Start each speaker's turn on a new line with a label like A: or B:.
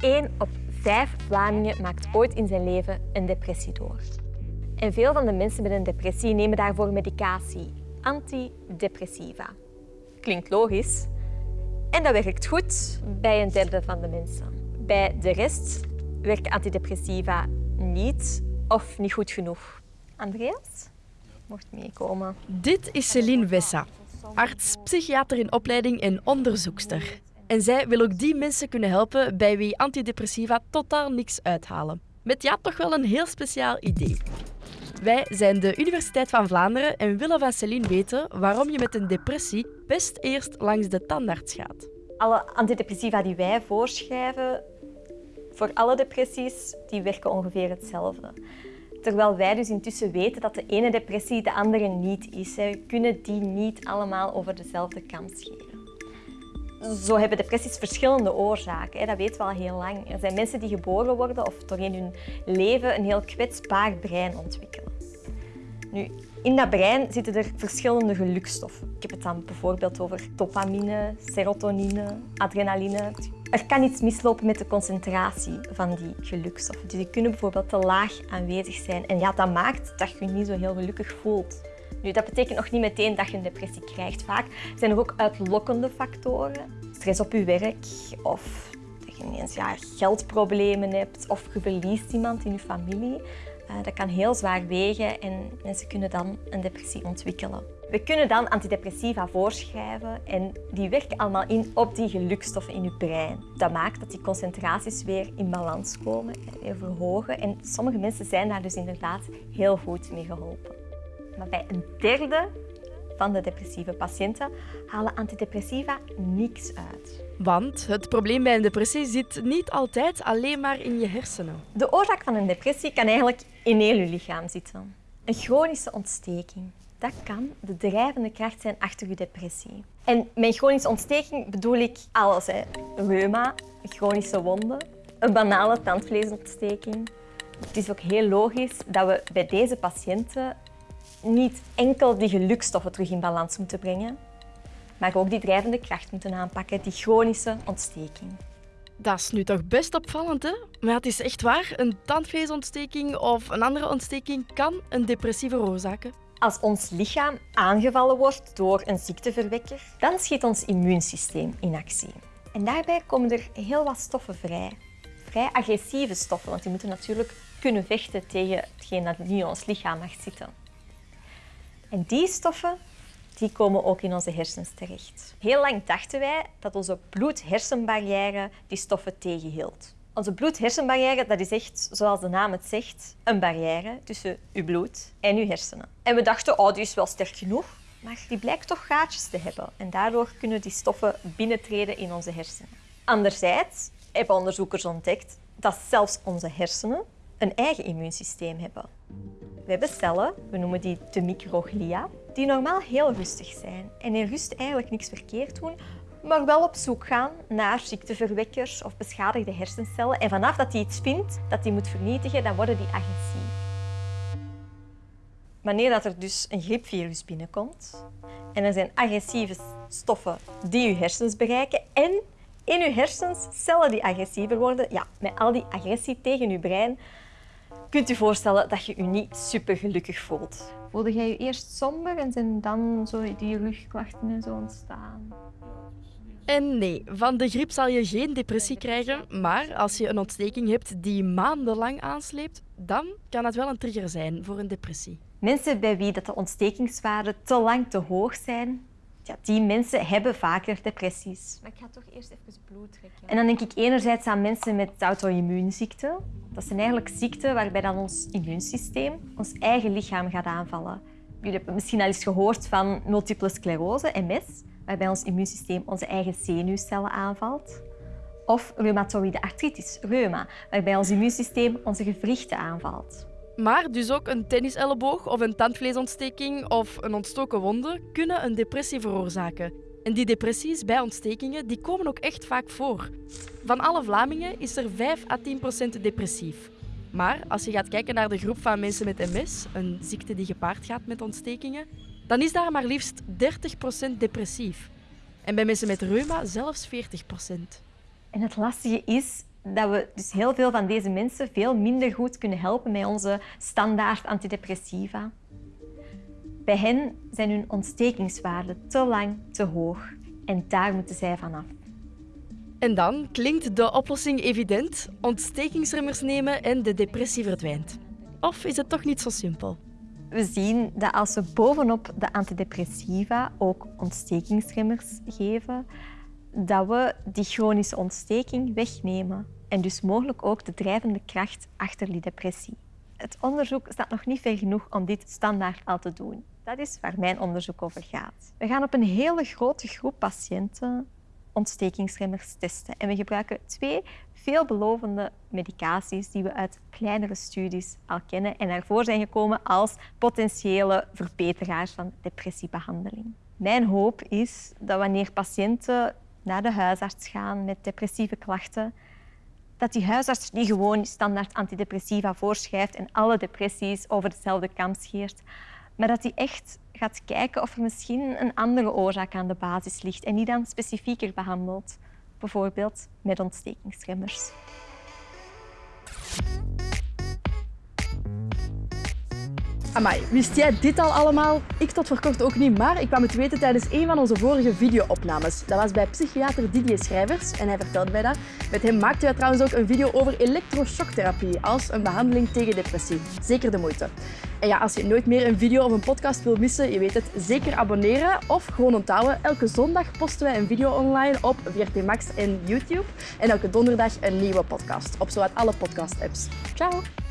A: één op vijf Vlamingen maakt ooit in zijn leven een depressie door. En veel van de mensen met een depressie nemen daarvoor medicatie, antidepressiva. Klinkt logisch. En dat werkt goed bij een derde van de mensen. Bij de rest werken antidepressiva niet of niet goed genoeg. Andreas, mocht meekomen.
B: Dit is Celine Wessa, arts, psychiater in opleiding en onderzoekster. En zij wil ook die mensen kunnen helpen bij wie antidepressiva totaal niks uithalen. Met ja, toch wel een heel speciaal idee. Wij zijn de Universiteit van Vlaanderen en willen van Celine weten waarom je met een depressie best eerst langs de tandarts gaat.
A: Alle antidepressiva die wij voorschrijven voor alle depressies, die werken ongeveer hetzelfde. Terwijl wij dus intussen weten dat de ene depressie de andere niet is. Kunnen die niet allemaal over dezelfde kam scheren. Zo hebben depressies verschillende oorzaken. Dat weten we al heel lang. Er zijn mensen die geboren worden of doorheen hun leven een heel kwetsbaar brein ontwikkelen. Nu, in dat brein zitten er verschillende gelukstoffen. Ik heb het dan bijvoorbeeld over dopamine, serotonine, adrenaline. Er kan iets mislopen met de concentratie van die gelukstoffen. Dus die kunnen bijvoorbeeld te laag aanwezig zijn. En ja, dat maakt dat je je niet zo heel gelukkig voelt. Nu, dat betekent nog niet meteen dat je een depressie krijgt. Vaak zijn er ook uitlokkende factoren. Stress op je werk of dat je ineens ja, geldproblemen hebt of je verliest iemand in je familie. Uh, dat kan heel zwaar wegen en mensen kunnen dan een depressie ontwikkelen. We kunnen dan antidepressiva voorschrijven en die werken allemaal in op die gelukstoffen in je brein. Dat maakt dat die concentraties weer in balans komen, weer verhogen. En sommige mensen zijn daar dus inderdaad heel goed mee geholpen. Maar bij een derde van de depressieve patiënten halen antidepressiva niks uit.
B: Want het probleem bij een depressie zit niet altijd alleen maar in je hersenen.
A: De oorzaak van een depressie kan eigenlijk in heel je lichaam zitten. Een chronische ontsteking. Dat kan de drijvende kracht zijn achter je depressie. En met chronische ontsteking bedoel ik alles. Hè. Reuma, chronische wonden, een banale tandvleesontsteking. Het is ook heel logisch dat we bij deze patiënten niet enkel die gelukstoffen terug in balans moeten brengen, maar ook die drijvende kracht moeten aanpakken, die chronische ontsteking.
B: Dat is nu toch best opvallend, hè? Maar het is echt waar, een tandvleesontsteking of een andere ontsteking kan een depressie veroorzaken.
A: Als ons lichaam aangevallen wordt door een ziekteverwekker, dan schiet ons immuunsysteem in actie. En daarbij komen er heel wat stoffen vrij. Vrij agressieve stoffen, want die moeten natuurlijk kunnen vechten tegen hetgeen dat in ons lichaam mag zitten. En die stoffen die komen ook in onze hersens terecht. Heel lang dachten wij dat onze bloed-hersenbarrière die stoffen tegenhield. Onze bloed-hersenbarrière dat is echt, zoals de naam het zegt, een barrière tussen uw bloed en uw hersenen. En we dachten, oh, die is wel sterk genoeg. Maar die blijkt toch gaatjes te hebben. En daardoor kunnen die stoffen binnentreden in onze hersenen. Anderzijds hebben onderzoekers ontdekt dat zelfs onze hersenen een eigen immuunsysteem hebben. We hebben cellen, we noemen die de microglia, die normaal heel rustig zijn en in rust eigenlijk niks verkeerd doen, maar wel op zoek gaan naar ziekteverwekkers of beschadigde hersencellen. En vanaf dat hij iets vindt dat hij moet vernietigen, dan worden die agressief. Wanneer dat er dus een griepvirus binnenkomt en er zijn agressieve stoffen die je hersens bereiken en in je hersens cellen die agressiever worden, ja, met al die agressie tegen je brein, kunt u voorstellen dat je je niet super gelukkig voelt. Voelde jij je eerst somber en zijn dan zo die rugklachten en zo ontstaan?
B: En nee, van de griep zal je geen depressie krijgen, maar als je een ontsteking hebt die maandenlang aansleept, dan kan het wel een trigger zijn voor een depressie.
A: Mensen bij wie dat de ontstekingswaarden te lang te hoog zijn, ja, die mensen hebben vaker depressies. Maar ik ga toch eerst even bloed trekken. En dan denk ik enerzijds aan mensen met auto-immuunziekten. Dat zijn eigenlijk ziekten waarbij dan ons immuunsysteem ons eigen lichaam gaat aanvallen. Jullie hebben misschien al eens gehoord van multiple sclerose, MS, waarbij ons immuunsysteem onze eigen zenuwcellen aanvalt. Of reumatoïde artritis, reuma, waarbij ons immuunsysteem onze gewrichten aanvalt.
B: Maar dus ook een tenniselleboog of een tandvleesontsteking of een ontstoken wonde kunnen een depressie veroorzaken. En die depressies bij ontstekingen die komen ook echt vaak voor. Van alle Vlamingen is er 5 à 10 procent depressief. Maar als je gaat kijken naar de groep van mensen met MS, een ziekte die gepaard gaat met ontstekingen, dan is daar maar liefst 30 procent depressief. En bij mensen met reuma zelfs 40 procent.
A: En het lastige is, dat we dus heel veel van deze mensen veel minder goed kunnen helpen met onze standaard antidepressiva. Bij hen zijn hun ontstekingswaarden te lang te hoog en daar moeten zij vanaf.
B: En dan klinkt de oplossing evident: ontstekingsremmers nemen en de depressie verdwijnt. Of is het toch niet zo simpel?
A: We zien dat als we bovenop de antidepressiva ook ontstekingsremmers geven, dat we die chronische ontsteking wegnemen en dus mogelijk ook de drijvende kracht achter die depressie. Het onderzoek staat nog niet ver genoeg om dit standaard al te doen. Dat is waar mijn onderzoek over gaat. We gaan op een hele grote groep patiënten ontstekingsremmers testen. En we gebruiken twee veelbelovende medicaties die we uit kleinere studies al kennen en daarvoor zijn gekomen als potentiële verbeteraars van depressiebehandeling. Mijn hoop is dat wanneer patiënten naar de huisarts gaan met depressieve klachten, dat die huisarts niet gewoon standaard antidepressiva voorschrijft en alle depressies over dezelfde kam scheert, maar dat hij echt gaat kijken of er misschien een andere oorzaak aan de basis ligt en die dan specifieker behandelt, bijvoorbeeld met ontstekingsremmers.
B: Amai, wist jij dit al allemaal? Ik tot voor kort ook niet, maar ik kwam het weten tijdens een van onze vorige video-opnames. Dat was bij psychiater Didier Schrijvers en hij vertelde mij dat. Met hem maakten wij trouwens ook een video over elektroshocktherapie als een behandeling tegen depressie. Zeker de moeite. En ja, als je nooit meer een video of een podcast wil missen, je weet het, zeker abonneren of gewoon onthouden. Elke zondag posten wij een video online op VRT Max en YouTube. En elke donderdag een nieuwe podcast op zowat alle podcast-apps. Ciao!